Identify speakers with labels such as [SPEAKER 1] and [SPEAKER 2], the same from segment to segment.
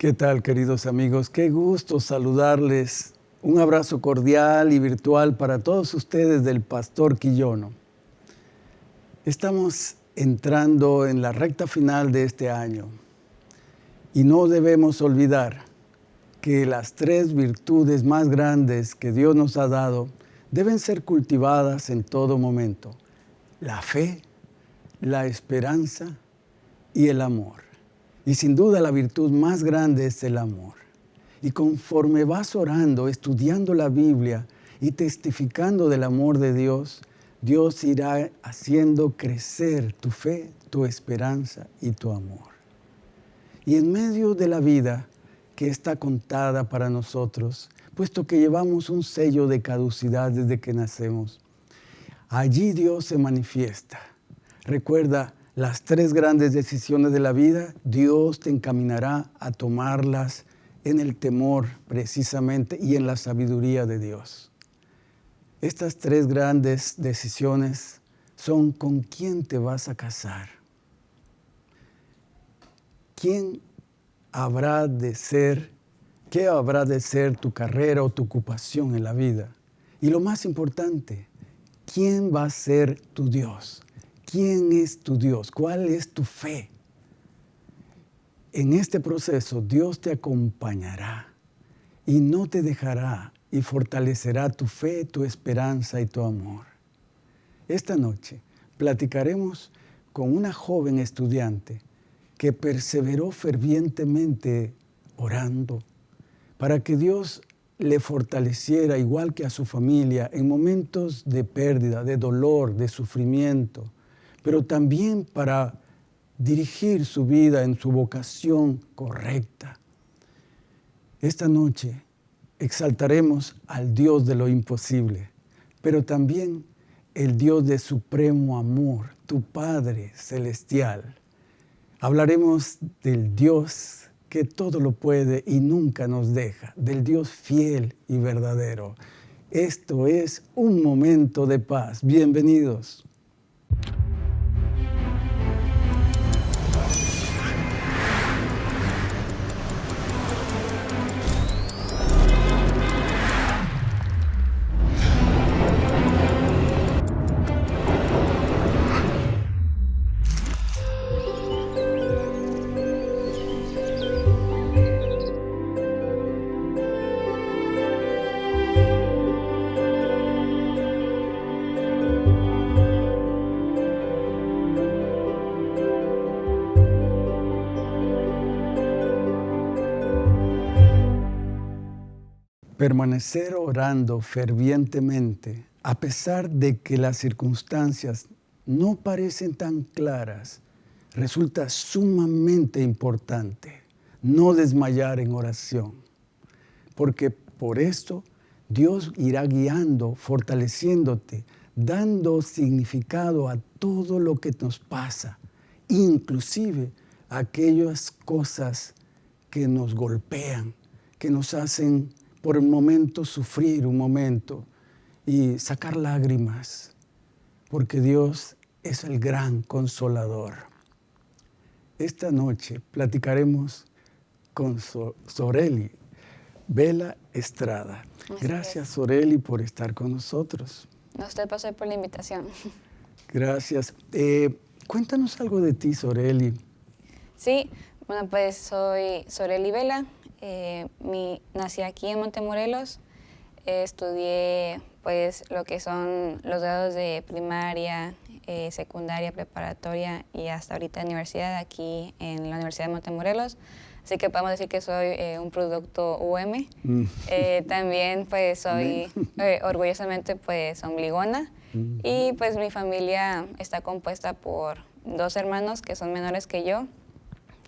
[SPEAKER 1] ¿Qué tal, queridos amigos? Qué gusto saludarles. Un abrazo cordial y virtual para todos ustedes del Pastor Quillono. Estamos entrando en la recta final de este año y no debemos olvidar que las tres virtudes más grandes que Dios nos ha dado deben ser cultivadas en todo momento. La fe, la esperanza y el amor. Y sin duda la virtud más grande es el amor. Y conforme vas orando, estudiando la Biblia y testificando del amor de Dios, Dios irá haciendo crecer tu fe, tu esperanza y tu amor. Y en medio de la vida que está contada para nosotros, puesto que llevamos un sello de caducidad desde que nacemos, allí Dios se manifiesta. Recuerda, las tres grandes decisiones de la vida, Dios te encaminará a tomarlas en el temor precisamente y en la sabiduría de Dios. Estas tres grandes decisiones son con quién te vas a casar, quién habrá de ser, qué habrá de ser tu carrera o tu ocupación en la vida. Y lo más importante, quién va a ser tu Dios. ¿Quién es tu Dios? ¿Cuál es tu fe? En este proceso Dios te acompañará y no te dejará y fortalecerá tu fe, tu esperanza y tu amor. Esta noche platicaremos con una joven estudiante que perseveró fervientemente orando para que Dios le fortaleciera igual que a su familia en momentos de pérdida, de dolor, de sufrimiento, pero también para dirigir su vida en su vocación correcta. Esta noche exaltaremos al Dios de lo imposible, pero también el Dios de supremo amor, tu Padre celestial. Hablaremos del Dios que todo lo puede y nunca nos deja, del Dios fiel y verdadero. Esto es un momento de paz. Bienvenidos. Permanecer orando fervientemente, a pesar de que las circunstancias no parecen tan claras, resulta sumamente importante no desmayar en oración, porque por esto Dios irá guiando, fortaleciéndote, dando significado a todo lo que nos pasa, inclusive aquellas cosas que nos golpean, que nos hacen por un momento sufrir un momento y sacar lágrimas, porque Dios es el gran consolador. Esta noche platicaremos con Soreli, Vela Estrada. Gracias, Soreli, por estar con nosotros.
[SPEAKER 2] No, usted pasó por la invitación.
[SPEAKER 1] Gracias. Eh, cuéntanos algo de ti, Soreli.
[SPEAKER 2] Sí, bueno, pues soy Soreli Vela, eh, mi, nací aquí en Montemorelos, estudié pues lo que son los grados de primaria, eh, secundaria, preparatoria y hasta ahorita universidad aquí en la Universidad de Montemorelos. Así que podemos decir que soy eh, un producto UM. Mm. también pues soy orgullosamente pues ombligona mm. y pues mi familia está compuesta por dos hermanos que son menores que yo,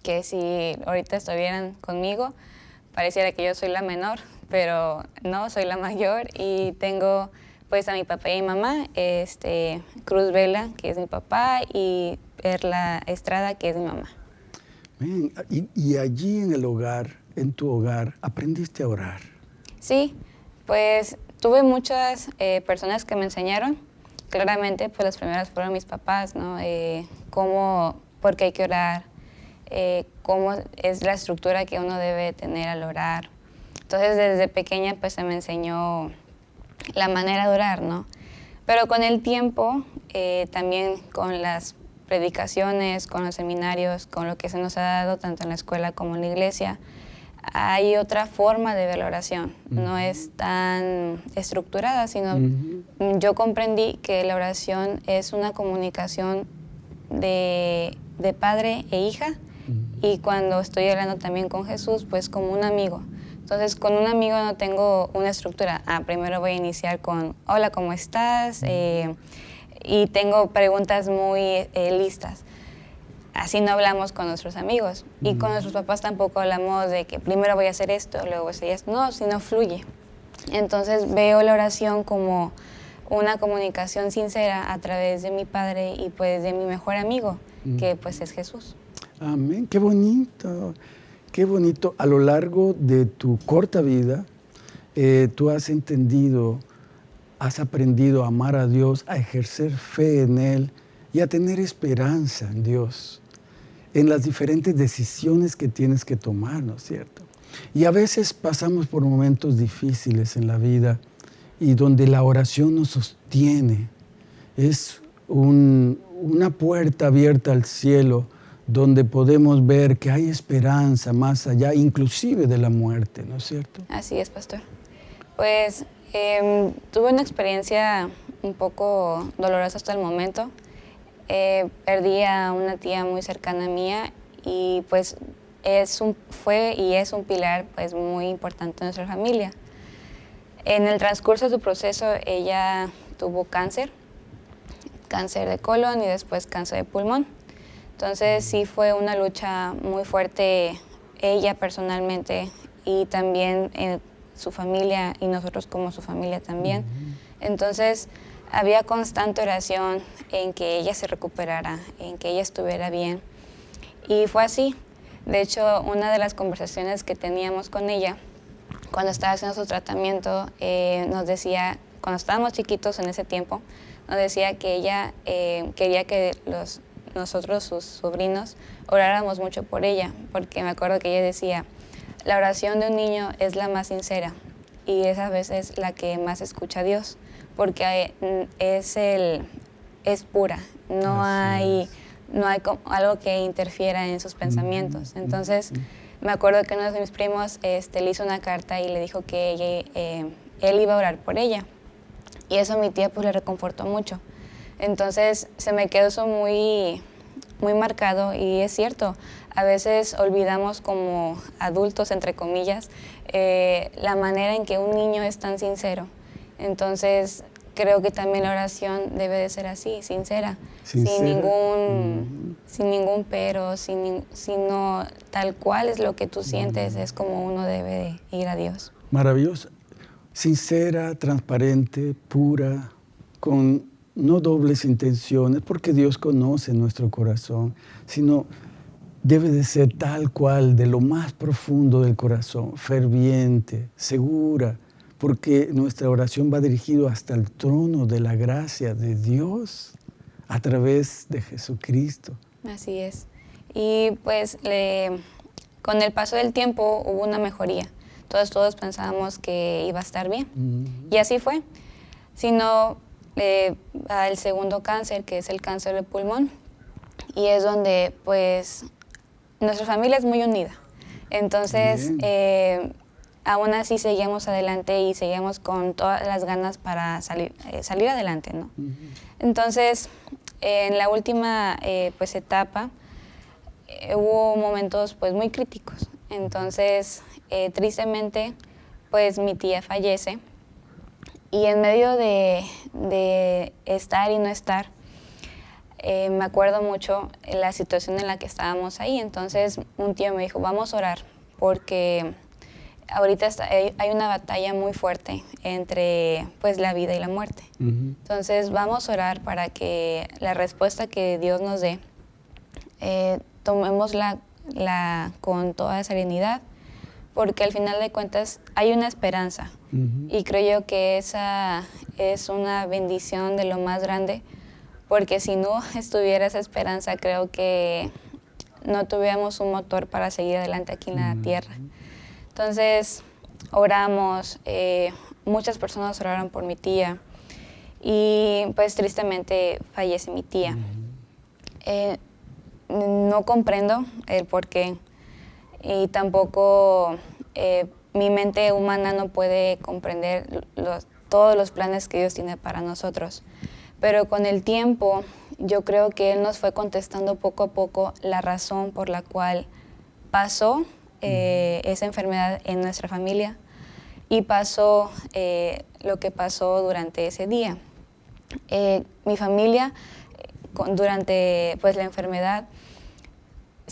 [SPEAKER 2] que si ahorita estuvieran conmigo, pareciera que yo soy la menor, pero no, soy la mayor y tengo pues a mi papá y mi mamá, este, Cruz Vela, que es mi papá, y Perla Estrada, que es mi mamá.
[SPEAKER 1] y, allí en el hogar, en tu hogar, aprendiste a orar.
[SPEAKER 2] Sí, pues tuve muchas eh, personas que me enseñaron. Claramente, pues las primeras fueron mis papás, ¿no? Eh, cómo, por qué hay que orar, eh, cómo es la estructura que uno debe tener al orar. Entonces desde pequeña pues se me enseñó la manera de orar, ¿no? Pero con el tiempo, eh, también con las predicaciones, con los seminarios, con lo que se nos ha dado tanto en la escuela como en la iglesia, hay otra forma de ver la oración. No es tan estructurada, sino yo comprendí que la oración es una comunicación de, de padre e hija y cuando estoy hablando también con Jesús, pues como un amigo. Entonces, con un amigo no tengo una estructura. Ah, primero voy a iniciar con, hola, ¿cómo estás? Eh, y tengo preguntas muy eh, listas. Así no hablamos con nuestros amigos. Y con nuestros papás tampoco hablamos de que primero voy a hacer esto, luego voy a hacer esto. No, sino fluye. Entonces, veo la oración como una comunicación sincera a través de mi padre y pues de mi mejor amigo, que pues es Jesús.
[SPEAKER 1] Amén, qué bonito, qué bonito. A lo largo de tu corta vida, eh, tú has entendido, has aprendido a amar a Dios, a ejercer fe en Él y a tener esperanza en Dios, en las diferentes decisiones que tienes que tomar, ¿no es cierto? Y a veces pasamos por momentos difíciles en la vida y donde la oración nos sostiene. Es una puerta abierta al cielo donde podemos ver que hay esperanza más allá, inclusive de la muerte, ¿no es cierto?
[SPEAKER 2] Así es, pastor. Pues em, tuve una experiencia un poco dolorosa hasta el momento. Eh, perdí a una tía muy cercana mía y pues es un, fue y es un pilar pues muy importante en nuestra familia. En el transcurso de su proceso ella tuvo cáncer, cáncer de colon y después cáncer de pulmón. Entonces sí fue una lucha muy fuerte ella personalmente y también eh, su familia y nosotros como su familia también. Entonces había constante oración en que ella se recuperara, en que ella estuviera bien. Y fue así. De hecho, una de las conversaciones que teníamos con ella cuando estaba haciendo su tratamiento eh, nos decía, cuando estábamos chiquitos en ese tiempo, nos decía que ella eh, quería que los nosotros, sus sobrinos, oráramos mucho por ella, porque me acuerdo que ella decía, la oración de un niño es la más sincera y esa vez es la que más escucha a Dios, porque mm, es, el, es pura, no hay, no hay algo que interfiera en sus pensamientos. Entonces, me acuerdo que uno de mis primos este, le hizo una carta y le dijo que eh, él iba a orar por ella. Y eso a mi tía pues le reconfortó mucho. Entonces se me quedó eso muy, muy marcado y es cierto, a veces olvidamos como adultos, entre comillas, eh, la manera en que un niño es tan sincero. Entonces creo que también la oración debe de ser así, sincera, sin ningún, sin ningún pero, sin, sino tal cual es lo que tú sientes, es como uno debe de ir a Dios.
[SPEAKER 1] Maravilloso, sincera, transparente, pura, con no dobles intenciones, porque Dios conoce nuestro corazón, sino debe de ser tal cual, de lo más profundo del corazón, ferviente, segura, porque nuestra oración va dirigido hasta el trono de la gracia de Dios a través de Jesucristo.
[SPEAKER 2] Así es. Y pues con el paso del tiempo hubo una mejoría. Todos, todos pensábamos que iba a estar bien. Y así fue. Sino eh, al segundo cáncer, que es el cáncer de pulmón, y es donde pues nuestra familia es muy unida. Entonces, eh, aún así seguimos adelante y seguimos con todas las ganas para salir, eh, salir adelante, ¿no? Entonces, en la última pues etapa hubo momentos pues muy críticos. Entonces, tristemente, pues mi tía fallece y en medio de, estar y no estar, eh, me acuerdo mucho la situación en la que estábamos ahí. Entonces un tío me dijo, vamos a orar, porque ahorita hay una batalla muy fuerte entre pues, la vida y la muerte. Entonces vamos a orar para que la respuesta que Dios nos dé, eh, tomémosla la, con toda serenidad, porque al final de cuentas hay una esperanza. Y creo yo que esa es una bendición de lo más grande, porque si no estuviera esa esperanza, creo que no tuviéramos un motor para seguir adelante aquí en la tierra. Entonces, oramos, eh, muchas personas oraron por mi tía y pues tristemente fallece mi tía. Eh, no comprendo el por qué y tampoco eh, mi mente humana no puede comprender todos los planes que Dios tiene para nosotros. Pero con el tiempo yo creo que Él nos fue contestando poco a poco la razón por la cual pasó eh, esa enfermedad en nuestra familia y pasó eh, lo que pasó durante ese día. Mi familia, durante pues, la enfermedad,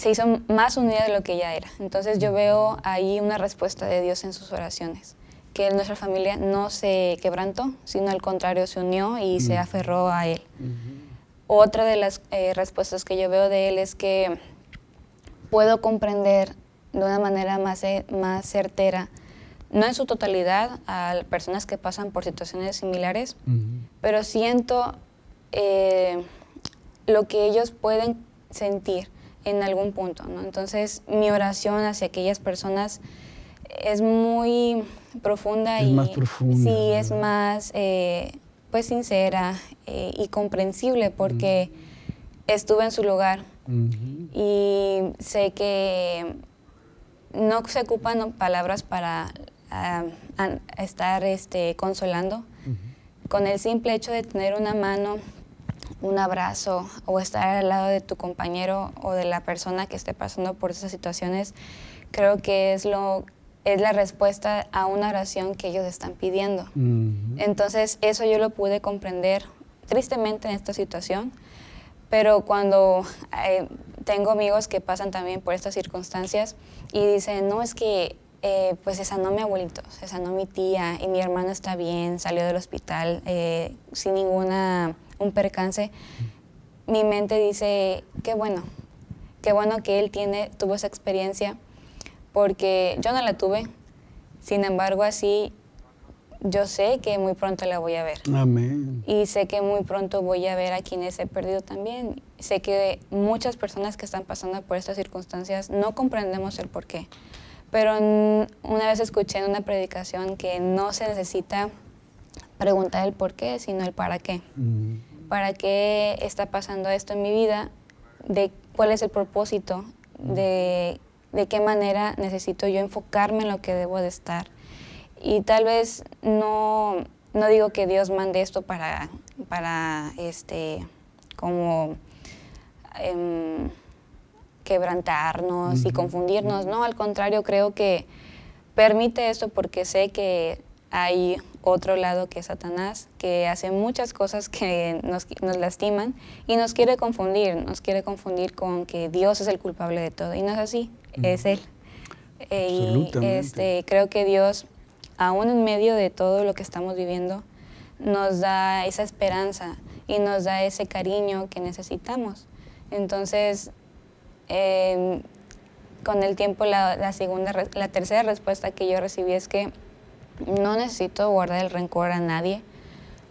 [SPEAKER 2] se hizo más unida de lo que ya era. Entonces yo veo ahí una respuesta de Dios en sus oraciones, que nuestra familia no se quebrantó, sino al contrario se unió y se aferró a Él. Otra de las respuestas que yo veo de Él es que puedo comprender de una manera más, eh, más certera, no en su totalidad a personas que pasan por situaciones similares, pero siento eh, lo que ellos pueden sentir en algún punto. ¿no? Entonces mi oración hacia aquellas personas es muy profunda
[SPEAKER 1] y más profunda,
[SPEAKER 2] sí es más eh, pues sincera y comprensible porque estuve en su lugar y sé que no se ocupan palabras para ah, estar este, consolando. Con el simple hecho de tener una mano, un abrazo o estar al lado de tu compañero o de la persona que esté pasando por esas situaciones, creo que es, lo, es la respuesta a una oración que ellos están pidiendo. Entonces, eso yo lo pude comprender tristemente en esta situación, pero cuando eh, tengo amigos que pasan también por estas circunstancias y dicen, no, es que eh, pues esa no mi abuelito, esa no mi tía y mi hermano está bien, salió del hospital eh, sin ninguna, un percance. Mi mente dice, qué bueno, qué bueno que él tiene, tuvo esa experiencia porque yo no la tuve, sin embargo así yo sé que muy pronto la voy a ver.
[SPEAKER 1] Amén.
[SPEAKER 2] Y sé que muy pronto voy a ver a quienes he perdido también. Sé que muchas personas que están pasando por estas circunstancias no comprendemos el por qué. Pero una vez escuché en una predicación que no se necesita preguntar el por qué, sino el para qué. Mm. ¿Para qué está pasando esto en mi vida? ¿De cuál es el propósito? De, ¿De qué manera necesito yo enfocarme en lo que debo de estar? Y tal vez no, no digo que Dios mande esto para, para este, como em, quebrantarnos y confundirnos, no, al contrario, creo que permite esto porque sé que hay otro lado que es Satanás, que hace muchas cosas que nos, nos, lastiman y nos quiere confundir, nos quiere confundir con que Dios es el culpable de todo. Y no es así, es Él. Eh, y este, creo que Dios aún en medio de todo lo que estamos viviendo, nos da esa esperanza y nos da ese cariño que necesitamos. Entonces, em, con el tiempo, la, segunda, la tercera respuesta que yo recibí es que no necesito guardar el rencor a nadie.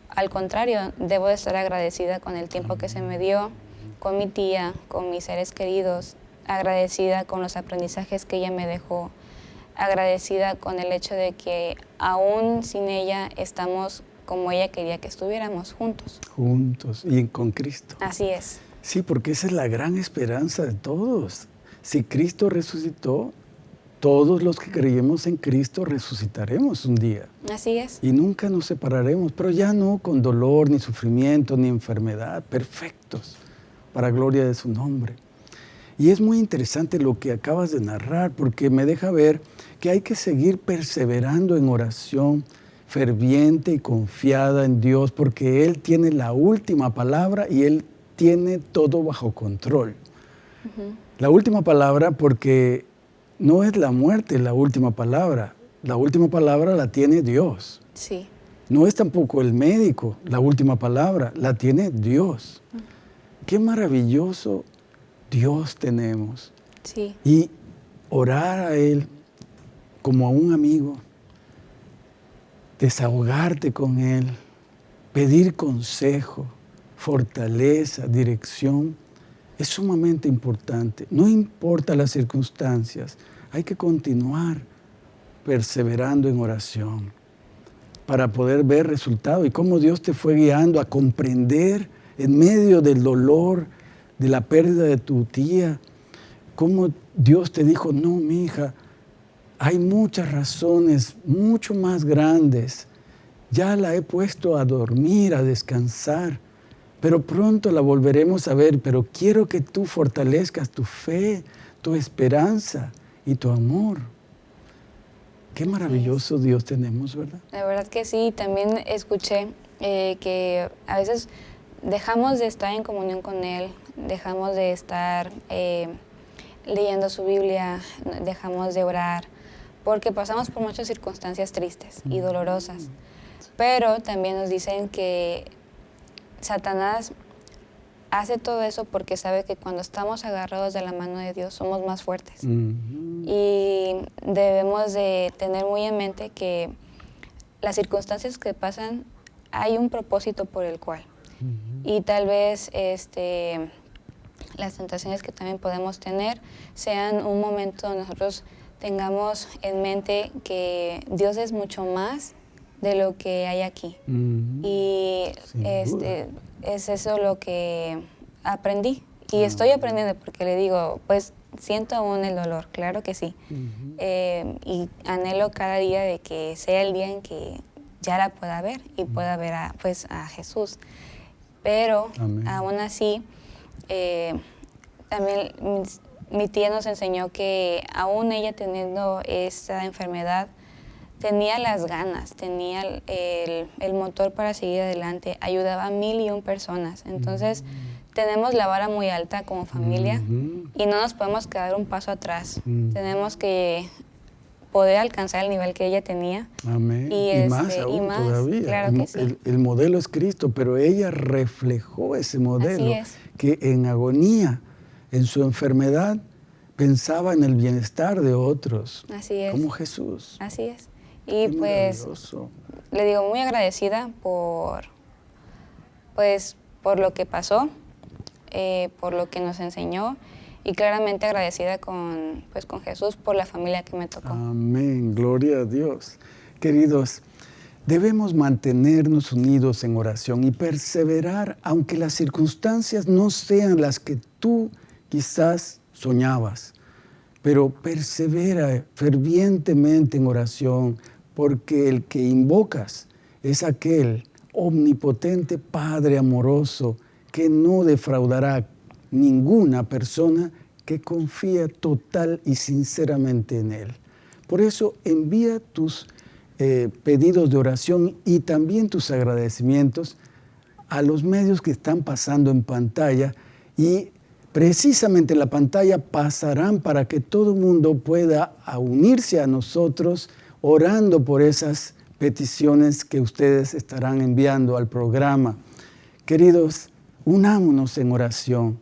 [SPEAKER 2] Al contrario, debo de estar agradecida con el tiempo que se me dio, con mi tía, con mis seres queridos, agradecida con los aprendizajes que ella me dejó, agradecida con el hecho de que aún sin ella estamos como ella quería que estuviéramos juntos.
[SPEAKER 1] Juntos y con Cristo.
[SPEAKER 2] Así es.
[SPEAKER 1] Sí, porque esa es la gran esperanza de todos. Si Cristo resucitó, todos los que creemos en Cristo resucitaremos un día.
[SPEAKER 2] Así es.
[SPEAKER 1] Y nunca nos separaremos, pero ya no con dolor, ni sufrimiento, ni enfermedad, perfectos, para gloria de su nombre. Y es muy interesante lo que acabas de narrar, porque me deja ver que hay que seguir perseverando en oración ferviente y confiada en Dios, porque Él tiene la última palabra y Él tiene todo bajo control. La última palabra porque no es la muerte la última palabra, la última palabra la tiene Dios.
[SPEAKER 2] Sí.
[SPEAKER 1] No es tampoco el médico la última palabra, la tiene Dios. Qué maravilloso Dios tenemos.
[SPEAKER 2] Sí.
[SPEAKER 1] Y orar a Él como a un amigo, desahogarte con Él, pedir consejo, fortaleza, dirección, es sumamente importante. No importa las circunstancias, hay que continuar perseverando en oración para poder ver resultados y cómo Dios te fue guiando a comprender en medio del dolor, de la pérdida de tu tía, cómo Dios te dijo, no, mi hija, hay muchas razones mucho más grandes. Ya la he puesto a dormir, a descansar, pero pronto la volveremos a ver, pero quiero que tú fortalezcas tu fe, tu esperanza y tu amor. Qué maravilloso Dios tenemos, ¿verdad?
[SPEAKER 2] La verdad que sí, también escuché eh, que a veces dejamos de estar en comunión con Él, dejamos de estar eh, leyendo su Biblia, dejamos de orar, porque pasamos por muchas circunstancias tristes y dolorosas. Pero también nos dicen que Satanás hace todo eso porque sabe que cuando estamos agarrados de la mano de Dios somos más fuertes. Y debemos de tener muy en mente que las circunstancias que pasan hay un propósito por el cual. Y tal vez este, las tentaciones que también podemos tener sean un momento donde nosotros tengamos en mente que Dios es mucho más de lo que hay aquí. Y este, es eso lo que aprendí. Y estoy aprendiendo porque le digo, pues siento aún el dolor, claro que sí. Eh, y anhelo cada día de que sea el día en que ya la pueda ver y pueda ver a, pues, a Jesús. Pero aún así, eh, también mi tía nos enseñó que aún ella teniendo esa enfermedad, tenía las ganas, tenía el, motor para seguir adelante, ayudaba a mil y un personas. Entonces, tenemos la vara muy alta como familia y no nos podemos quedar un paso atrás. Tenemos que poder alcanzar el nivel que ella tenía.
[SPEAKER 1] Amén. Y, más este, aún todavía.
[SPEAKER 2] Claro
[SPEAKER 1] el,
[SPEAKER 2] sí.
[SPEAKER 1] el, modelo es Cristo, pero ella reflejó ese modelo que en agonía, en su enfermedad, pensaba en el bienestar de otros.
[SPEAKER 2] Así es.
[SPEAKER 1] Como Jesús.
[SPEAKER 2] Así es. Y pues le digo muy agradecida por, pues, por lo que pasó, eh, por lo que nos enseñó y claramente agradecida con, pues, con Jesús por la familia que me tocó.
[SPEAKER 1] Amén, gloria a Dios. Queridos, debemos mantenernos unidos en oración y perseverar aunque las circunstancias no sean las que tú quizás soñabas, pero persevera fervientemente en oración, porque el que invocas es aquel omnipotente Padre amoroso que no defraudará ninguna persona que confía total y sinceramente en Él. Por eso envía tus eh, pedidos de oración y también tus agradecimientos a los medios que están pasando en pantalla y precisamente la pantalla pasarán para que todo el mundo pueda unirse a nosotros orando por esas peticiones que ustedes estarán enviando al programa. Queridos, unámonos en oración,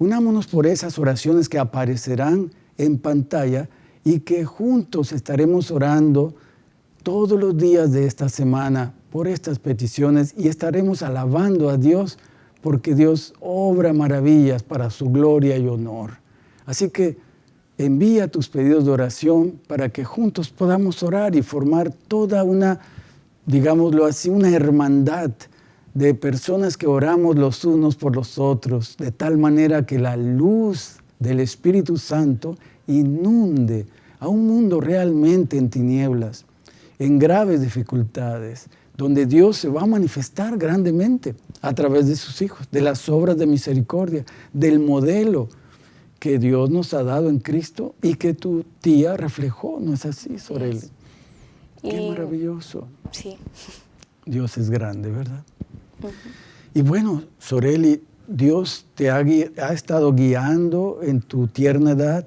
[SPEAKER 1] unámonos por esas oraciones que aparecerán en pantalla y que juntos estaremos orando todos los días de esta semana por estas peticiones y estaremos alabando a Dios porque Dios obra maravillas para su gloria y honor. Así que envía tus pedidos de oración para que juntos podamos orar y formar toda una, digámoslo así, una hermandad de personas que oramos los unos por los otros, de tal manera que la luz del Espíritu Santo inunde a un mundo realmente en tinieblas, en graves dificultades, donde Dios se va a manifestar grandemente a través de sus hijos, de las obras de misericordia, del modelo que Dios nos ha dado en Cristo y que tu tía reflejó, ¿no es así, Soreli? Qué maravilloso.
[SPEAKER 2] Sí.
[SPEAKER 1] Dios es grande, ¿verdad? Y bueno, Soreli, Dios te ha, estado guiando en tu tierna edad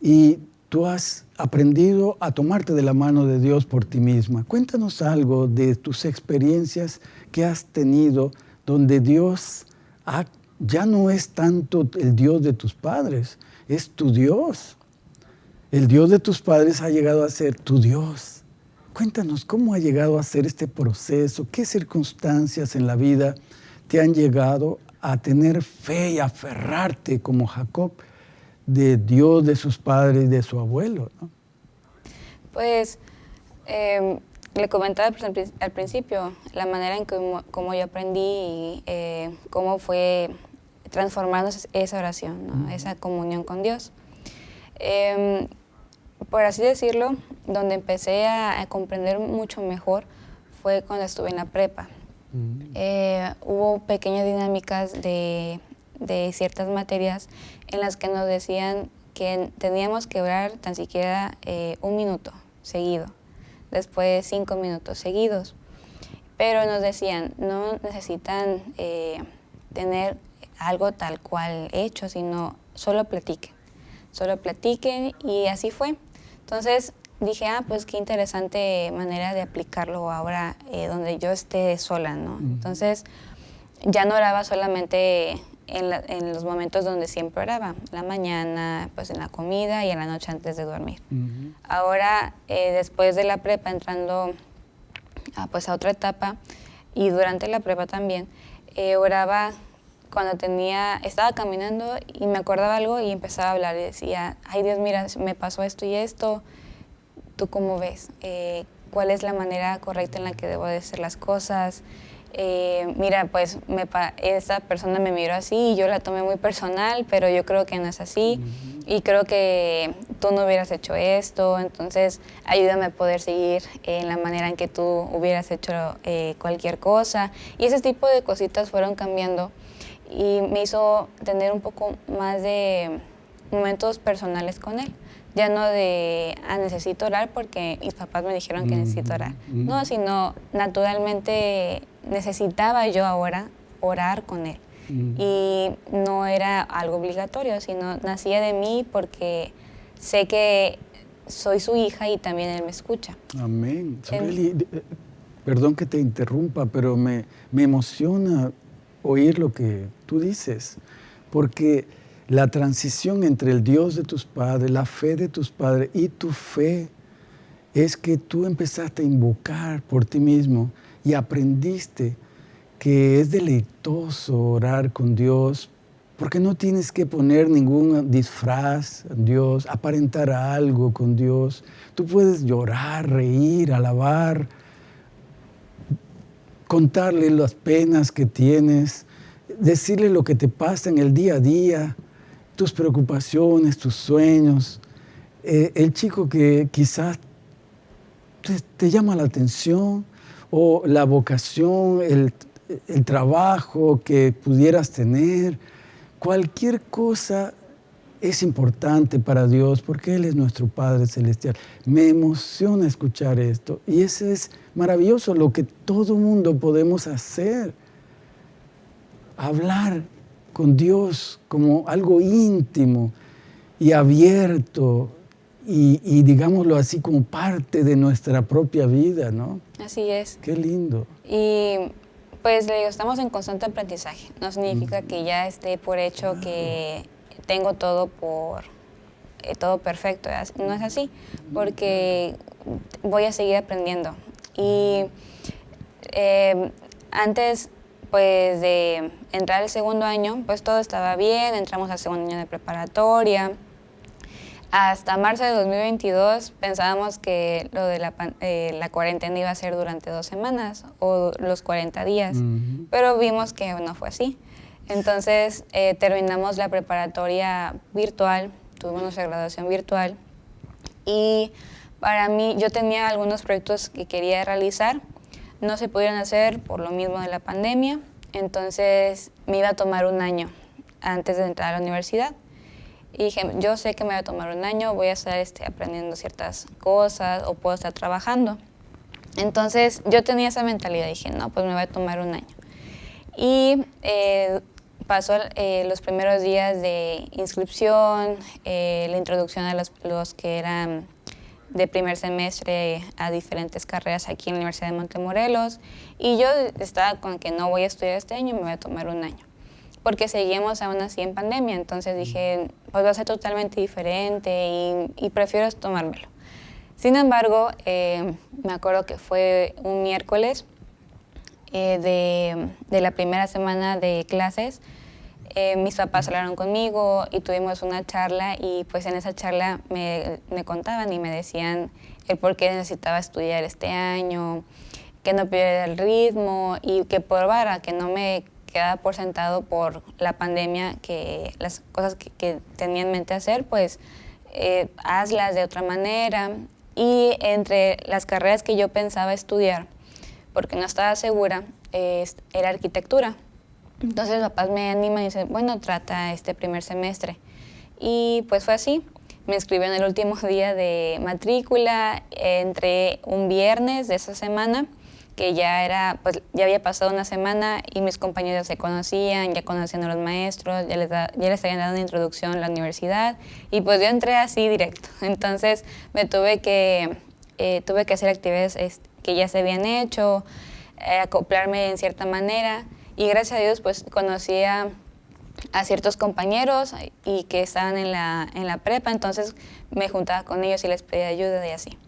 [SPEAKER 1] y tú has aprendido a tomarte de la mano de Dios por ti misma. Cuéntanos algo de tus experiencias que has tenido donde Dios ya no es tanto el Dios de tus padres, es tu Dios. El Dios de tus padres ha llegado a ser tu Dios. Cuéntanos cómo ha llegado a ser este proceso, qué circunstancias en la vida te han llegado a tener fe y aferrarte como Jacob de Dios, de sus padres y de su abuelo?
[SPEAKER 2] Pues em, le comentaba al principio la manera en que como yo aprendí y eh, cómo fue transformándose esa oración, esa comunión con Dios. Em, por así decirlo, donde empecé a, comprender mucho mejor fue cuando estuve en la prepa. Eh, hubo pequeñas dinámicas de, de, ciertas materias en las que nos decían que teníamos que orar tan siquiera eh, un minuto seguido, después cinco minutos seguidos. Pero nos decían, no necesitan eh, tener algo tal cual hecho, sino solo platiquen, solo platiquen y así fue. Entonces dije, ah, pues qué interesante manera de aplicarlo ahora eh, donde yo esté sola, ¿no? Entonces ya no oraba solamente en, los momentos donde siempre oraba, la mañana, pues en la comida y en la noche antes de dormir. Ahora, eh, después de la prepa, entrando a, pues a otra etapa y durante la prepa también, eh, oraba cuando tenía, estaba caminando y me acordaba algo y empezaba a hablar y decía, ay Dios, mira, me pasó esto y esto, ¿tú cómo ves? Eh, ¿Cuál es la manera correcta en la que debo de hacer las cosas? Eh, mira, pues me esta persona me miró así y yo la tomé muy personal, pero yo creo que no es así y creo que tú no hubieras hecho esto, entonces ayúdame a poder seguir en la manera en que tú hubieras hecho eh, cualquier cosa. Y ese tipo de cositas fueron cambiando y me hizo tener un poco más de momentos personales con él. Ya no de, ah, necesito orar porque mis papás me dijeron que necesito orar. No, sino naturalmente necesitaba yo ahora orar con él. Y no era algo obligatorio, sino nacía de mí porque sé que soy su hija y también él me escucha.
[SPEAKER 1] Amén. Eh, perdón que te interrumpa, pero me, me emociona oír lo que tú dices, porque la transición entre el Dios de tus padres, la fe de tus padres y tu fe es que tú empezaste a invocar por ti mismo y aprendiste que es deleitoso orar con Dios porque no tienes que poner ningún disfraz a Dios, aparentar algo con Dios. Tú puedes llorar, reír, alabar, contarle las penas que tienes, decirle lo que te pasa en el día a día, tus preocupaciones, tus sueños. Eh, el chico que quizás te, llama la atención o la vocación, el, el trabajo que pudieras tener, cualquier cosa es importante para Dios porque Él es nuestro Padre Celestial. Me emociona escuchar esto y eso es maravilloso lo que todo mundo podemos hacer. Hablar con Dios como algo íntimo y abierto y, digámoslo así como parte de nuestra propia vida, ¿no?
[SPEAKER 2] Así es.
[SPEAKER 1] Qué lindo.
[SPEAKER 2] Y pues le digo, estamos en constante aprendizaje. No significa que ya esté por hecho que tengo todo por eh, todo perfecto. No es así, porque voy a seguir aprendiendo. Y eh, antes pues de entrar al segundo año, pues todo estaba bien, entramos al segundo año de preparatoria. Hasta marzo de 2022 pensábamos que lo de la, eh, la cuarentena iba a ser durante dos semanas o los 40 días, pero vimos que no fue así. Entonces eh, terminamos la preparatoria virtual, tuvimos nuestra graduación virtual y para mí yo tenía algunos proyectos que quería realizar, no se pudieron hacer por lo mismo de la pandemia, entonces me iba a tomar un año antes de entrar a la universidad. Y dije, yo sé que me va a tomar un año, voy a estar este, aprendiendo ciertas cosas o puedo estar trabajando. Entonces yo tenía esa mentalidad, dije, no, pues me va a tomar un año. Y eh, pasó eh, los primeros días de inscripción, eh, la introducción a los, los, que eran de primer semestre a diferentes carreras aquí en la Universidad de Montemorelos. Y yo estaba con que no voy a estudiar este año, me voy a tomar un año. Porque seguimos aún así en pandemia, entonces dije, pues va a ser totalmente diferente y, prefiero tomármelo. Sin embargo, eh, me acuerdo que fue un miércoles eh, de, de, la primera semana de clases, eh, mis papás hablaron conmigo y tuvimos una charla y pues en esa charla me, contaban y me decían el por qué necesitaba estudiar este año, que no perdiera el ritmo y que probara, que no me quedaba por sentado por la pandemia, que las cosas que, que tenía en mente hacer, pues eh, hazlas de otra manera. Y entre las carreras que yo pensaba estudiar, porque no estaba segura, era arquitectura. Entonces papás me animan y dicen, bueno, trata este primer semestre. Y pues fue así. Me inscribí en el último día de matrícula, entre un viernes de esa semana que ya era, pues ya había pasado una semana y mis compañeros se conocían, ya conocían a los maestros, ya les, ya les habían dado una introducción a la universidad y pues yo entré así directo. Entonces me tuve que, eh, tuve que hacer actividades que ya se habían hecho, eh, acoplarme en cierta manera y gracias a Dios pues conocí a, a, ciertos compañeros y que estaban en la, en la prepa, entonces me juntaba con ellos y les pedía ayuda y así.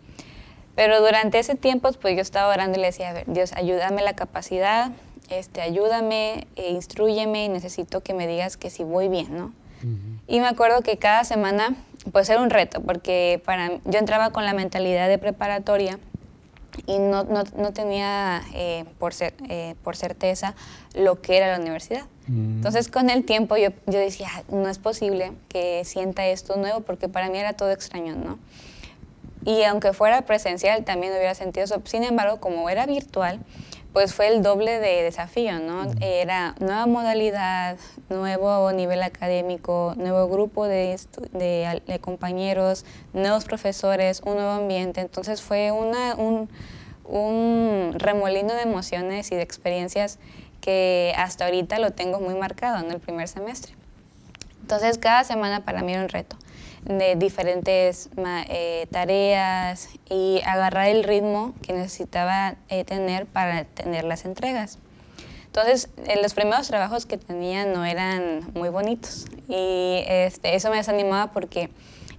[SPEAKER 2] Pero durante ese tiempo, pues yo estaba orando y le decía, a ver, Dios, ayúdame la capacidad, este, ayúdame, e instruyeme y necesito que me digas que si voy bien, ¿no? Y me acuerdo que cada semana, pues era un reto, porque para, yo entraba con la mentalidad de preparatoria y no, no, no tenía eh, por, eh, por certeza lo que era la universidad. Entonces con el tiempo yo, yo decía, no es posible que sienta esto nuevo, porque para mí era todo extraño, ¿no? Y aunque fuera presencial, también hubiera sentido eso. Sin embargo, como era virtual, pues fue el doble de desafío, ¿no? Era nueva modalidad, nuevo nivel académico, nuevo grupo de, de, compañeros, nuevos profesores, un nuevo ambiente. Entonces fue una, un, un, remolino de emociones y de experiencias que hasta ahorita lo tengo muy marcado en el primer semestre. Entonces cada semana para mí era un reto de diferentes eh, tareas y agarrar el ritmo que necesitaba eh, tener para tener las entregas. Entonces, eh, los primeros trabajos que tenía no eran muy bonitos y este, eso me desanimaba porque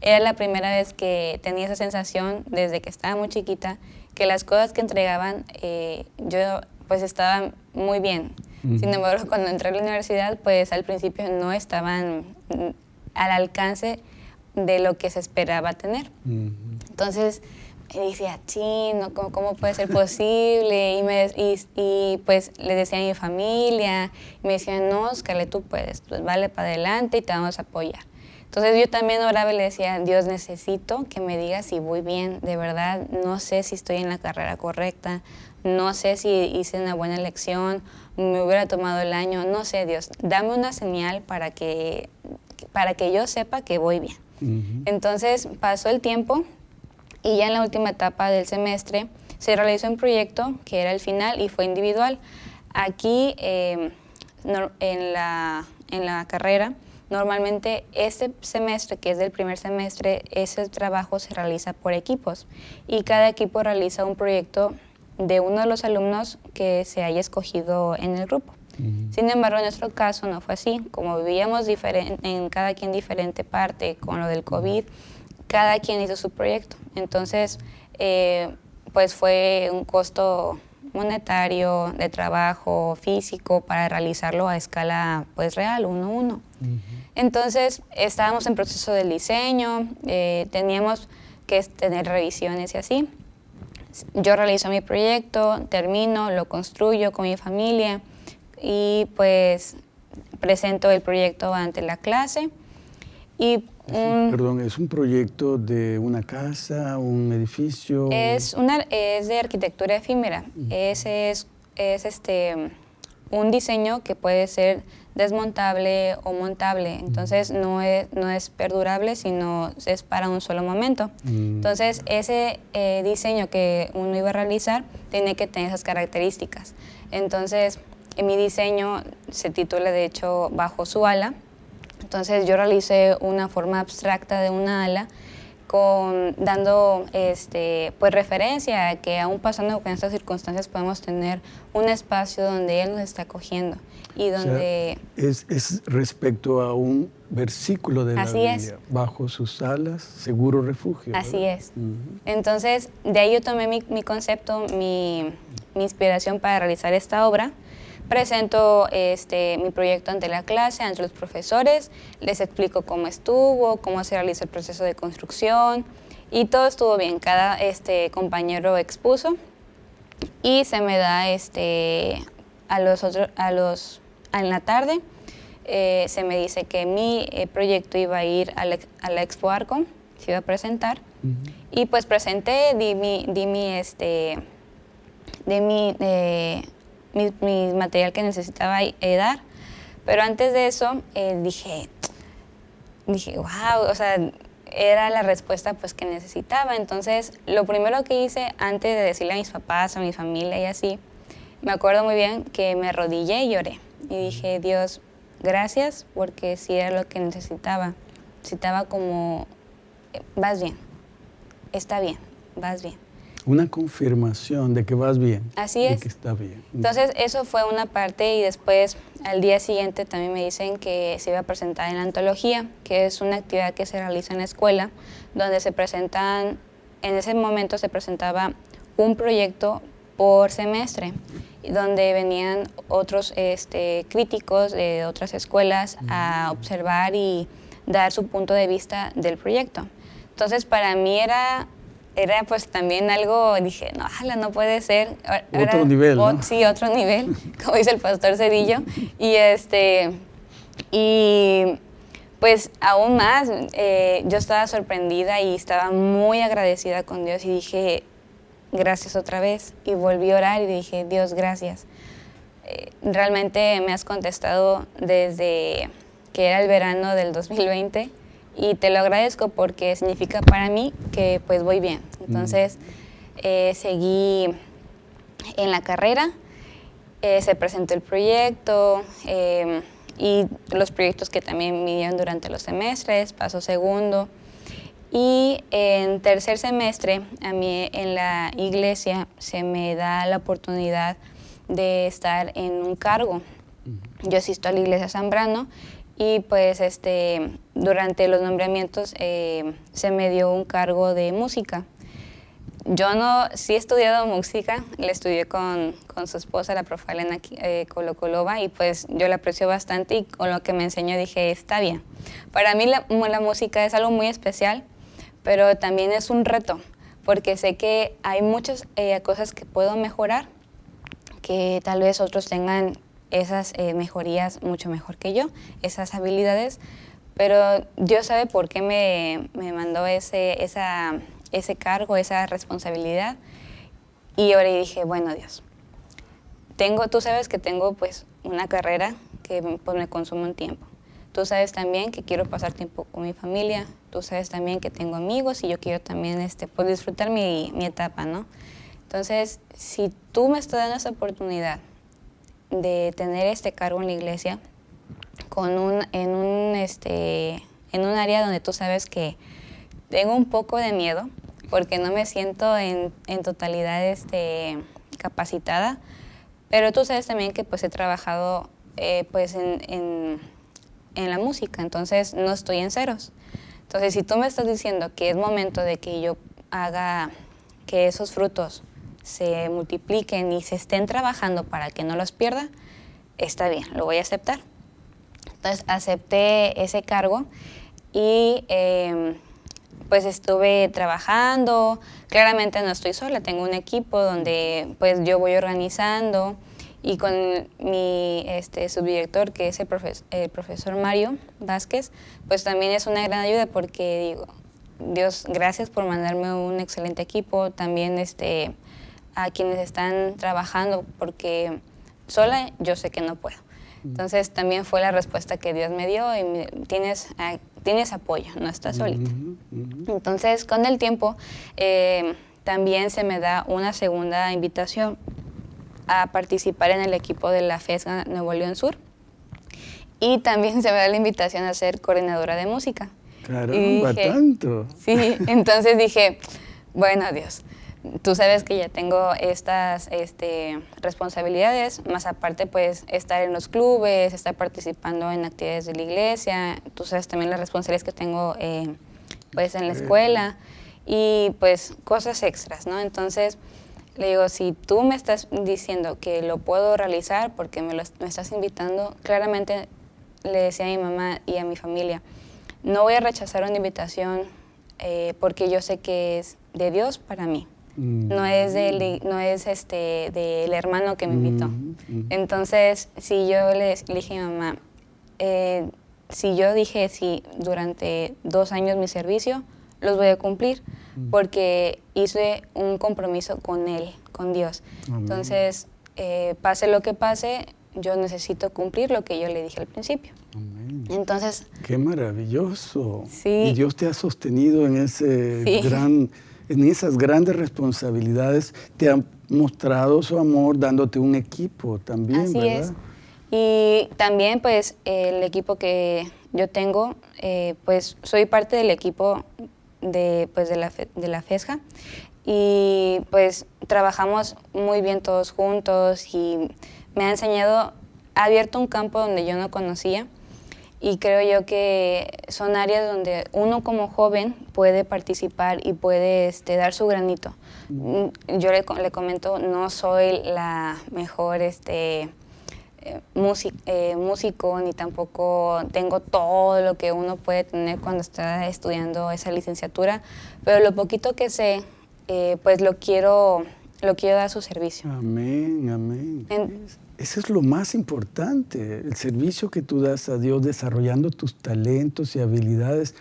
[SPEAKER 2] era la primera vez que tenía esa sensación desde que estaba muy chiquita que las cosas que entregaban yo pues estaban muy bien. Sin embargo, cuando entré a la universidad, pues al principio no estaban mm, al alcance de lo que se esperaba tener. Entonces, me decía, chino, ¿cómo, ¿cómo, puede ser posible? Y, me, y, pues le decía a mi familia, y me decían, no, Scarlett, tú puedes, pues vale para adelante y te vamos a apoyar. Entonces yo también oraba y le decía, Dios, necesito que me digas si voy bien, de verdad, no sé si estoy en la carrera correcta, no sé si hice una buena elección, me hubiera tomado el año, no sé, Dios, dame una señal para que, para que yo sepa que voy bien. Entonces pasó el tiempo y ya en la última etapa del semestre se realizó un proyecto que era el final y fue individual. Aquí em, en, la, en la carrera, normalmente este semestre, que es del primer semestre, ese trabajo se realiza por equipos y cada equipo realiza un proyecto de uno de los alumnos que se haya escogido en el grupo. Sin embargo, en nuestro caso no fue así. Como vivíamos en cada quien diferente parte con lo del COVID, cada quien hizo su proyecto. Entonces, eh, pues fue un costo monetario, de trabajo, físico, para realizarlo a escala pues real, uno a uno. Entonces, estábamos en proceso del diseño, eh, teníamos que tener revisiones y así. Yo realizo mi proyecto, termino, lo construyo con mi familia, y pues presento el proyecto ante la clase. Y
[SPEAKER 1] Perdón, ¿es un proyecto de una casa, un edificio?
[SPEAKER 2] Es, una, es de arquitectura efímera. Ese es, es este, un diseño que puede ser desmontable o montable. Entonces no es, no es perdurable, sino es para un solo momento. Entonces ese eh, diseño que uno iba a realizar tiene que tener esas características. Entonces en mi diseño se titula de hecho Bajo su ala. Entonces yo realicé una forma abstracta de una ala con, dando este, pues referencia a que aún pasando con estas circunstancias podemos tener un espacio donde Él nos está acogiendo y donde...
[SPEAKER 1] es, es, respecto a un versículo de la Biblia, es. bajo sus alas, seguro refugio.
[SPEAKER 2] Así es. Entonces, de ahí yo tomé mi, mi concepto, mi, mi inspiración para realizar esta obra. Presento este, mi proyecto ante la clase, ante los profesores, les explico cómo estuvo, cómo se realiza el proceso de construcción y todo estuvo bien. Cada este, compañero expuso y se me da este, a los otros, a los, en la tarde, eh, se me dice que mi eh, proyecto iba a ir a la, a la Expo Arco, se iba a presentar. Y pues presenté, di mi, di mi, este, de mi, eh, mi, material que necesitaba dar. Pero antes de eso dije, dije, wow, o sea, era la respuesta pues que necesitaba. Entonces, lo primero que hice antes de decirle a mis papás, a mi familia y así, me acuerdo muy bien que me arrodillé y lloré. Y dije, Dios, gracias porque sí era lo que necesitaba. Necesitaba como, vas bien, está bien, vas bien.
[SPEAKER 1] Una confirmación de que vas bien.
[SPEAKER 2] Así es.
[SPEAKER 1] De que está bien.
[SPEAKER 2] Entonces, eso fue una parte y después, al día siguiente, también me dicen que se iba a presentar en la antología, que es una actividad que se realiza en la escuela, donde se presentan, en ese momento se presentaba un proyecto por semestre, donde venían otros este, críticos de otras escuelas a observar y dar su punto de vista del proyecto. Entonces, para mí era era pues también algo, dije, no, ojalá no puede ser.
[SPEAKER 1] otro nivel, ¿no?
[SPEAKER 2] Sí, otro nivel, como dice el pastor Cedillo. Y este, y pues aún más, eh, yo estaba sorprendida y estaba muy agradecida con Dios y dije, gracias otra vez. Y volví a orar y dije, Dios, gracias. Eh, realmente me has contestado desde que era el verano del 2020 y te lo agradezco porque significa para mí que pues voy bien. Entonces eh, seguí en la carrera, eh, se presentó el proyecto eh, y los proyectos que también me dieron durante los semestres, paso segundo. Y en tercer semestre, a mí en la iglesia se me da la oportunidad de estar en un cargo. Yo asisto a la iglesia Zambrano y pues este, durante los nombramientos eh, se me dio un cargo de música. Yo no, sí he estudiado música, le estudié con, con su esposa, la profe Elena eh, Colocolova, y pues yo la aprecio bastante y con lo que me enseñó dije, está bien. Para mí la, la música es algo muy especial, pero también es un reto, porque sé que hay muchas eh, cosas que puedo mejorar, que tal vez otros tengan esas eh, mejorías mucho mejor que yo, esas habilidades, pero Dios sabe por qué me, me mandó ese, esa, ese cargo, esa responsabilidad. Y ahora dije, bueno Dios, tengo, tú sabes que tengo pues una carrera que pues, me consume un tiempo. Tú sabes también que quiero pasar tiempo con mi familia, tú sabes también que tengo amigos y yo quiero también este, pues, disfrutar mi, mi etapa, ¿no? Entonces, si tú me estás dando esa oportunidad de tener este cargo en la iglesia con un, en, un, este, en un área donde tú sabes que tengo un poco de miedo porque no me siento en, en totalidad este, capacitada, pero tú sabes también que pues he trabajado eh, pues en, en, en, la música, entonces no estoy en ceros. Entonces si tú me estás diciendo que es momento de que yo haga que esos frutos se multipliquen y se estén trabajando para que no los pierda, está bien, lo voy a aceptar. Entonces acepté ese cargo y em, pues estuve trabajando, claramente no estoy sola, tengo un equipo donde pues yo voy organizando y con mi este, subdirector que es el, el profesor Mario Vázquez, pues también es una gran ayuda porque digo, Dios, gracias por mandarme un excelente equipo, también este, a quienes están trabajando, porque sola yo sé que no puedo. Entonces también fue la respuesta que Dios me dio y tienes, tienes apoyo, no estás solita. Entonces con el tiempo eh, también se me da una segunda invitación a participar en el equipo de la FESGA Nuevo León Sur y también se me da la invitación a ser coordinadora de música.
[SPEAKER 1] Caramba, tanto.
[SPEAKER 2] Sí, entonces dije, bueno, Dios, tú sabes que ya tengo estas este, responsabilidades, más aparte pues estar en los clubes, estar participando en actividades de la iglesia, tú sabes también las responsabilidades que tengo eh, pues en la escuela y pues cosas extras, ¿no? Entonces Le digo, si tú me estás diciendo que lo puedo realizar porque me, lo, me estás invitando, claramente le decía a mi mamá y a mi familia, no voy a rechazar una invitación eh, porque yo sé que es de Dios para mí. Mm. No es, del, no es este, del hermano que me invitó. Mm, mm. Entonces, si yo le, dije a mi mamá, eh, si yo dije sí durante dos años mi servicio, los voy a cumplir porque hice un compromiso con Él, con Dios. Entonces, eh, pase lo que pase, yo necesito cumplir lo que yo le dije al principio. Entonces...
[SPEAKER 1] Qué maravilloso. Sí. Y Dios te ha sostenido en, ese gran, en esas grandes responsabilidades. Te ha mostrado su amor dándote un equipo también,
[SPEAKER 2] Así Es. Y también, pues, el equipo que yo tengo, eh, pues, soy parte del equipo de, pues, de, la, de la FESJA y, pues, trabajamos muy bien todos juntos y me ha enseñado, ha abierto un campo donde yo no conocía y creo yo que son áreas donde uno como joven puede participar y puede este, dar su granito. Mm, yo le, le, comento, no soy la mejor este, eh, eh, músico ni tampoco tengo todo lo que uno puede tener cuando está estudiando esa licenciatura, pero lo poquito que sé, eh, pues lo quiero, lo quiero dar a su servicio.
[SPEAKER 1] Amén, amén. Eso es lo más importante, el servicio que tú das a Dios desarrollando tus talentos y habilidades,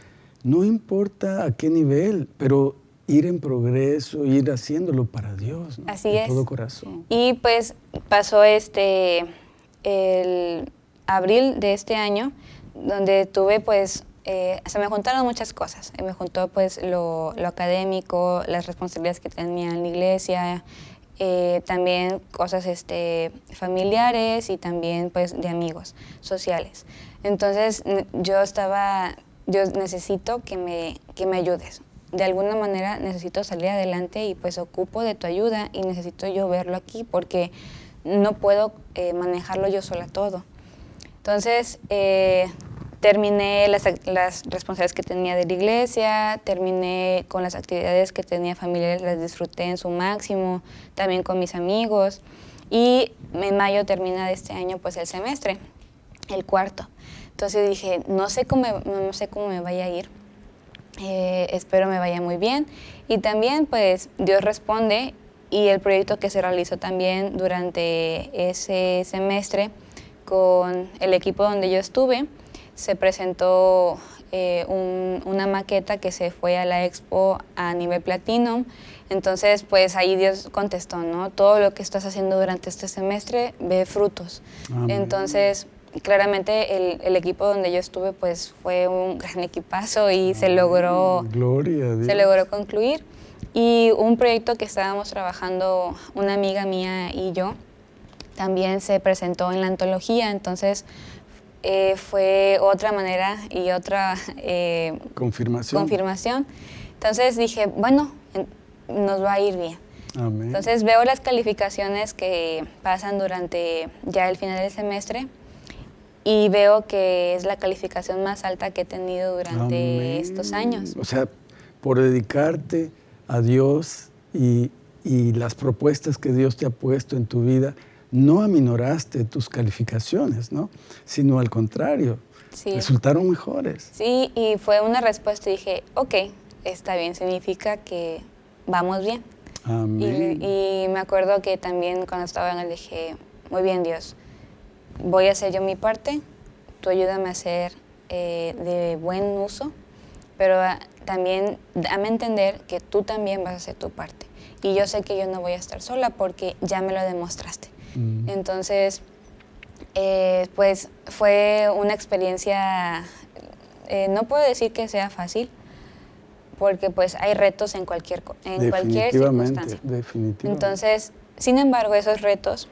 [SPEAKER 1] no importa a qué nivel, pero ir en progreso, ir haciéndolo para Dios, ¿no?
[SPEAKER 2] Así es.
[SPEAKER 1] todo corazón.
[SPEAKER 2] Y pues pasó este, el abril de este año, donde tuve pues, eh, se me juntaron muchas cosas. Me juntó pues lo, lo académico, las responsabilidades que tenía en la iglesia, eh, también cosas este, familiares y también pues de amigos sociales. Entonces yo estaba, yo necesito que me, que me ayudes. De alguna manera necesito salir adelante y pues ocupo de tu ayuda y necesito yo verlo aquí porque no puedo eh, manejarlo yo sola todo. Entonces, eh, terminé las, las, responsabilidades que tenía de la iglesia, terminé con las actividades que tenía familiares, las disfruté en su máximo, también con mis amigos. Y en mayo termina de este año pues el semestre, el cuarto. Entonces dije, no sé cómo, no sé cómo me vaya a ir, eh, espero me vaya muy bien. Y también pues Dios responde y el proyecto que se realizó también durante ese semestre con el equipo donde yo estuve, se presentó eh, una maqueta que se fue a la expo a nivel platino. Entonces, pues ahí Dios contestó, ¿no? Todo lo que estás haciendo durante este semestre ve frutos. Entonces, claramente el, el, equipo donde yo estuve, pues fue un gran equipazo y se logró, se logró concluir. Y un proyecto que estábamos trabajando una amiga mía y yo, también se presentó en la antología, entonces eh, fue otra manera y otra
[SPEAKER 1] eh, confirmación.
[SPEAKER 2] confirmación. Entonces dije, bueno, nos va a ir bien. Entonces veo las calificaciones que pasan durante ya el final del semestre y veo que es la calificación más alta que he tenido durante estos años.
[SPEAKER 1] O sea, por dedicarte a Dios y, y las propuestas que Dios te ha puesto en tu vida, no aminoraste tus calificaciones, ¿no? Sino al contrario, resultaron mejores.
[SPEAKER 2] Sí, y fue una respuesta y dije, ok, está bien, significa que vamos bien.
[SPEAKER 1] Amén.
[SPEAKER 2] Y, me acuerdo que también cuando estaba en el dije, muy bien Dios, voy a hacer yo mi parte, tú ayúdame a hacer eh, de buen uso, pero ah, también dame a entender que tú también vas a hacer tu parte. Y yo sé que yo no voy a estar sola porque ya me lo demostraste. Mm. Entonces, eh, pues fue una experiencia, eh, no puedo decir que sea fácil, porque pues hay retos en cualquier, en cualquier circunstancia.
[SPEAKER 1] Definitivamente.
[SPEAKER 2] Entonces, sin embargo, esos retos,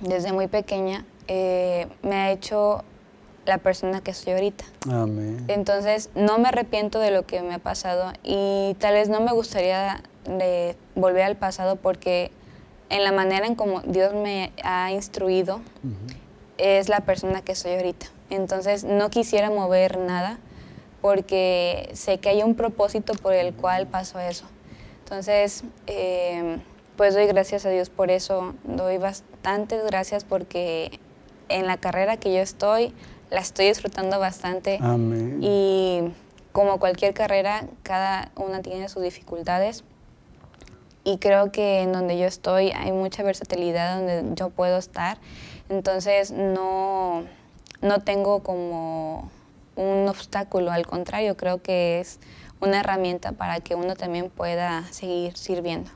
[SPEAKER 2] desde muy pequeña, eh, me ha hecho la persona que soy ahorita.
[SPEAKER 1] Amén.
[SPEAKER 2] Entonces, no me arrepiento de lo que me ha pasado y tal vez no me gustaría de volver al pasado porque en la manera en como Dios me ha instruido, es la persona que soy ahorita. Entonces no quisiera mover nada porque sé que hay un propósito por el cual pasó eso. Entonces, eh, pues doy gracias a Dios por eso, doy bastantes gracias porque en la carrera que yo estoy, la estoy disfrutando bastante.
[SPEAKER 1] Amén.
[SPEAKER 2] Y como cualquier carrera, cada una tiene sus dificultades. Y creo que en donde yo estoy hay mucha versatilidad donde yo puedo estar. Entonces no, no tengo como un obstáculo, al contrario, creo que es una herramienta para que uno también pueda seguir sirviendo.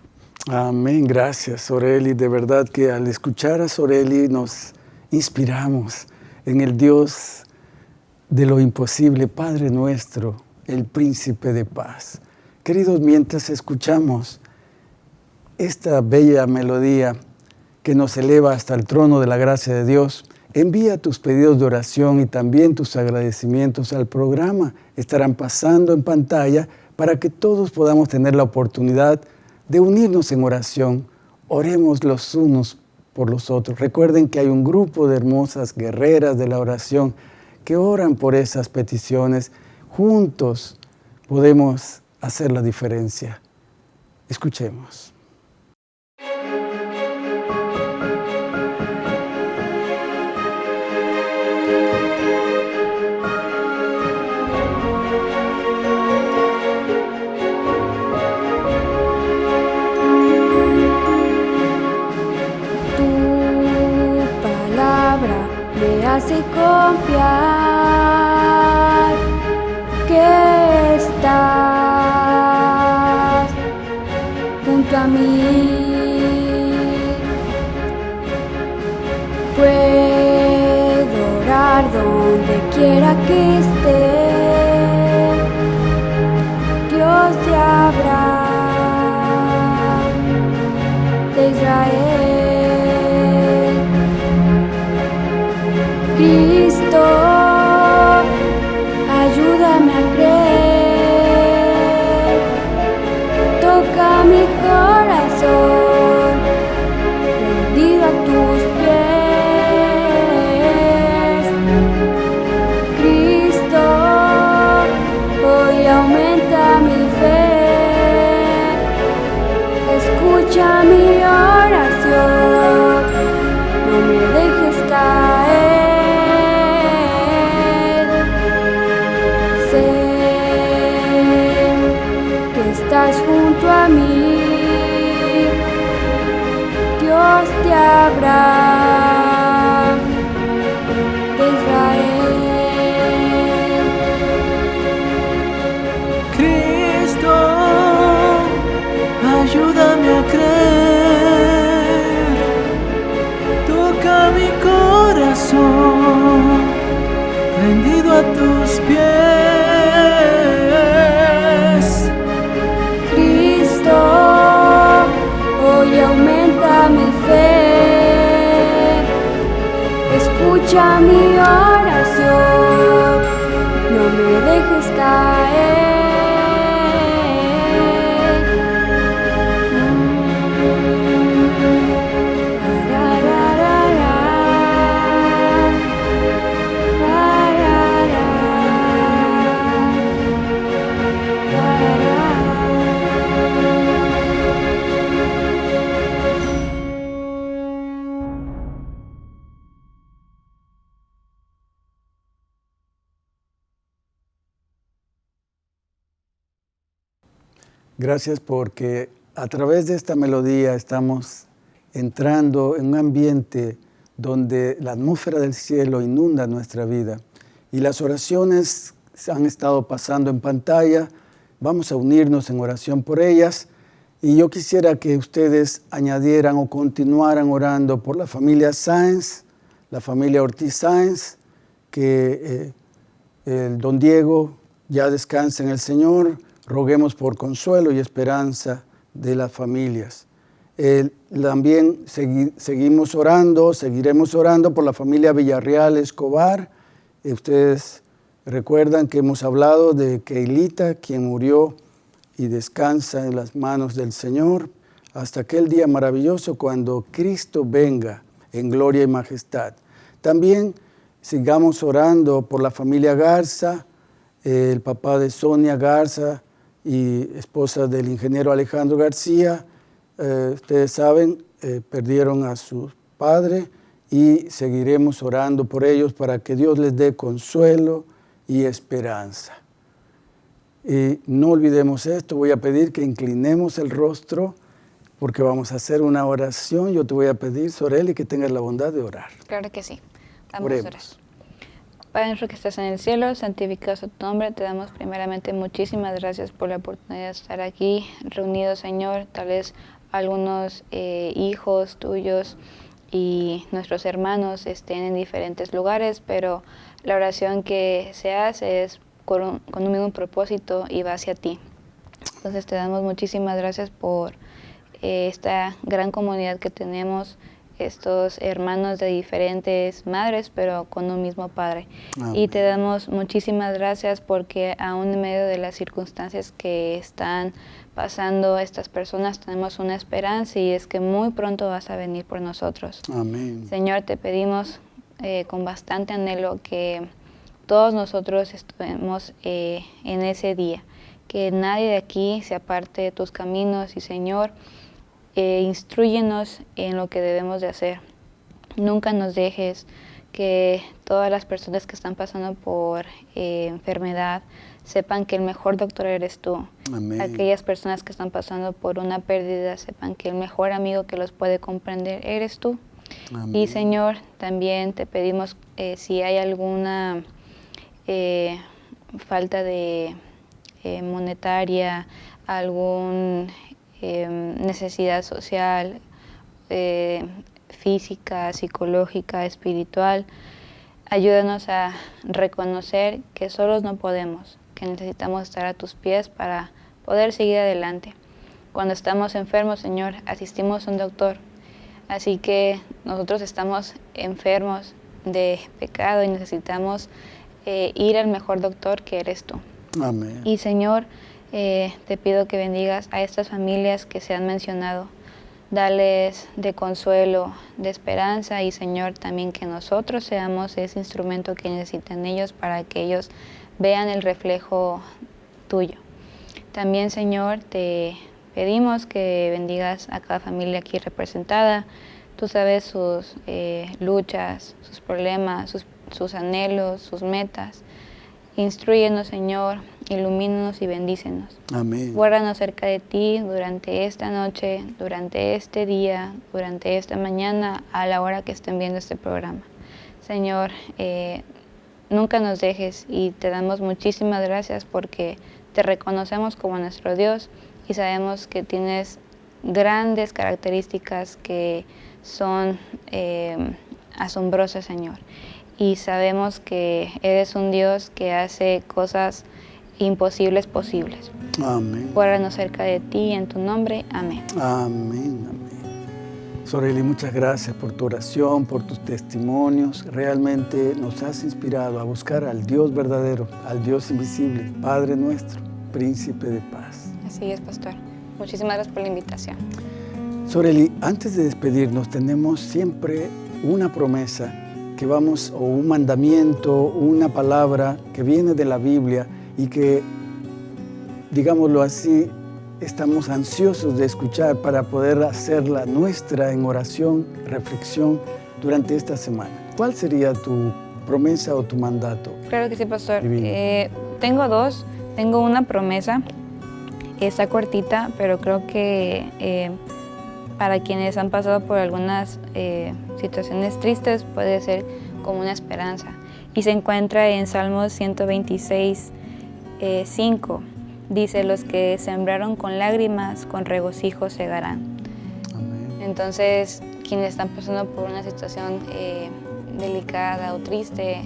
[SPEAKER 1] Amén, gracias Soreli. De verdad que al escuchar a Soreli nos inspiramos en el Dios de lo imposible, Padre nuestro, el príncipe de paz. Queridos, mientras escuchamos esta bella melodía que nos eleva hasta el trono de la gracia de Dios, envía tus pedidos de oración y también tus agradecimientos al programa. Estarán pasando en pantalla para que todos podamos tener la oportunidad de unirnos en oración. Oremos los unos por los otros. Recuerden que hay un grupo de hermosas guerreras de la oración que oran por esas peticiones. Juntos podemos hacer la diferencia. Escuchemos.
[SPEAKER 3] Hace confiar que estás junto a mí. Puedo orar donde quiera que esté. Escucha mi oración,
[SPEAKER 1] Gracias porque a través de esta melodía estamos entrando en un ambiente donde la atmósfera del cielo inunda nuestra vida. Y las oraciones han estado pasando en pantalla. Vamos a unirnos en oración por ellas. Y yo quisiera que ustedes añadieran o continuaran orando por la familia Sáenz, la familia Ortiz Sáenz, que eh, el don Diego ya descansa en el Señor. Roguemos por consuelo y esperanza de las familias. También segui- seguimos orando, seguiremos orando por la familia Villarreal Escobar. Eh, ustedes recuerdan que hemos hablado de Keilita, quien murió y descansa en las manos del Señor hasta aquel día maravilloso cuando Cristo venga en gloria y majestad. También sigamos orando por la familia Garza, el papá de Sonia Garza y esposa del ingeniero Alejandro García, eh, ustedes saben, eh, perdieron a su padre y seguiremos orando por ellos para que Dios les dé consuelo y esperanza. Y no olvidemos esto, voy a pedir que inclinemos el rostro porque vamos a hacer una oración. Yo te voy a pedir, Soreli, que tengas la bondad de orar.
[SPEAKER 2] Claro que sí. Vamos a orar. Padre que estás en el cielo, santificado sea tu nombre. Te damos primeramente muchísimas gracias por la oportunidad de estar aquí reunidos, Señor. Tal vez algunos eh, hijos tuyos y nuestros hermanos estén en diferentes lugares, pero la oración que se hace es con un, con un mismo propósito y va hacia ti. Entonces te damos muchísimas gracias por eh, esta gran comunidad que tenemos, estos hermanos de diferentes madres, pero con un mismo padre. Y te damos muchísimas gracias porque aún en medio de las circunstancias que están pasando estas personas, tenemos una esperanza y es que muy pronto vas a venir por nosotros.
[SPEAKER 1] Amén.
[SPEAKER 2] Señor, te pedimos eh, con bastante anhelo que todos nosotros estemos eh, en ese día, que nadie de aquí se aparte de tus caminos y Señor, eh, instruyenos en lo que debemos de hacer. Nunca nos dejes que todas las personas que están pasando por eh, enfermedad sepan que el mejor doctor eres tú.
[SPEAKER 1] Amén.
[SPEAKER 2] Aquellas personas que están pasando por una pérdida sepan que el mejor amigo que los puede comprender eres tú.
[SPEAKER 1] Amén.
[SPEAKER 2] Y Señor, también te pedimos eh, si hay alguna eh, falta de monetaria, algún eh, necesidad social, eh, física, psicológica, espiritual, ayúdanos a reconocer que solos no podemos, que necesitamos estar a tus pies para poder seguir adelante. Cuando estamos enfermos, Señor, asistimos a un doctor. Así que nosotros estamos enfermos de pecado y necesitamos eh, ir al mejor doctor que eres tú.
[SPEAKER 1] Amén.
[SPEAKER 2] Y Señor, eh, te pido que bendigas a estas familias que se han mencionado. Dales de consuelo, de esperanza y Señor también que nosotros seamos ese instrumento que necesitan ellos para que ellos vean el reflejo tuyo. También Señor te pedimos que bendigas a cada familia aquí representada. Tú sabes sus eh, luchas, sus problemas, sus, sus anhelos, sus metas. Instruyenos, Señor, ilumínanos y bendícenos.
[SPEAKER 1] Amén.
[SPEAKER 2] Guárdanos cerca de ti durante esta noche, durante este día, durante esta mañana, a la hora que estén viendo este programa. Señor, eh, nunca nos dejes y te damos muchísimas gracias porque te reconocemos como nuestro Dios y sabemos que tienes grandes características que son eh, asombrosas, Señor. Y sabemos que eres un Dios que hace cosas imposibles posibles.
[SPEAKER 1] Amén.
[SPEAKER 2] Guárdanos cerca de ti en tu nombre. Amén.
[SPEAKER 1] Amén, amén. Soreli, muchas gracias por tu oración, por tus testimonios. Realmente nos has inspirado a buscar al Dios verdadero, al Dios invisible, Padre nuestro, Príncipe de paz.
[SPEAKER 2] Así es, pastor. Muchísimas gracias por la invitación.
[SPEAKER 1] Soreli, antes de despedirnos tenemos siempre una promesa que vamos, o un mandamiento, una palabra que viene de la Biblia y que, digámoslo así, estamos ansiosos de escuchar para poder hacerla nuestra en oración, reflexión durante esta semana. ¿Cuál sería tu promesa o tu mandato?
[SPEAKER 2] Claro que sí, pastor. Eh, tengo dos. Tengo una promesa. Está cortita, pero creo que eh, para quienes han pasado por algunas eh, situaciones tristes puede ser como una esperanza. Y se encuentra en Salmos 126, eh, 5. Dice, los que sembraron con lágrimas, con regocijo segarán.
[SPEAKER 1] Amén.
[SPEAKER 2] Entonces, quienes están pasando por una situación eh, delicada o triste,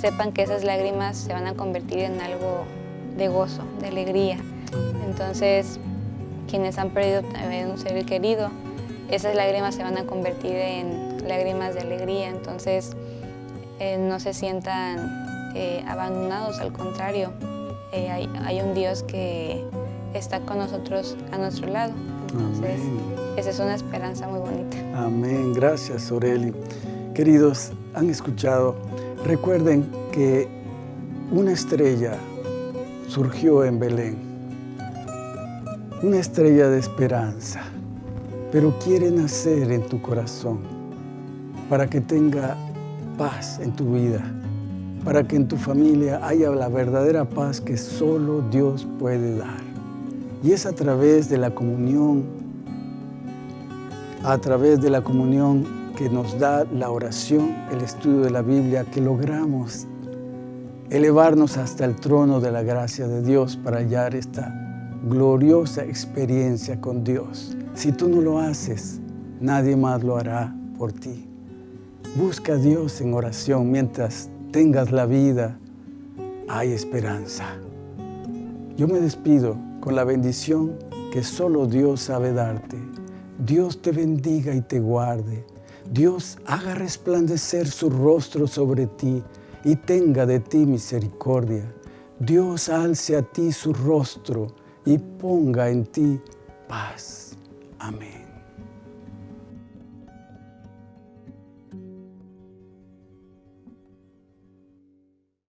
[SPEAKER 2] sepan que esas lágrimas se van a convertir en algo de gozo, de alegría. Entonces, quienes han perdido también un ser querido, esas lágrimas se van a convertir en lágrimas de alegría. Entonces, eh, no se sientan eh, abandonados, al contrario, eh, hay, hay un Dios que está con nosotros a nuestro lado. Entonces,
[SPEAKER 1] Amén.
[SPEAKER 2] esa es una esperanza muy bonita.
[SPEAKER 1] Amén. Gracias, Soreli. Queridos, han escuchado. Recuerden que una estrella surgió en Belén. Una estrella de esperanza. pero quiere nacer en tu corazón para que tenga paz en tu vida, para que en tu familia haya la verdadera paz que solo Dios puede dar. Y es a través de la comunión, a través de la comunión que nos da la oración, el estudio de la Biblia, que logramos elevarnos hasta el trono de la gracia de Dios para hallar esta gloriosa experiencia con Dios. Si tú no lo haces, nadie más lo hará por ti. Busca a Dios en oración mientras tengas la vida, hay esperanza. Yo me despido con la bendición que solo Dios sabe darte. Dios te bendiga y te guarde. Dios haga resplandecer su rostro sobre ti y tenga de ti misericordia. Dios alce a ti su rostro y ponga en ti paz. Amén.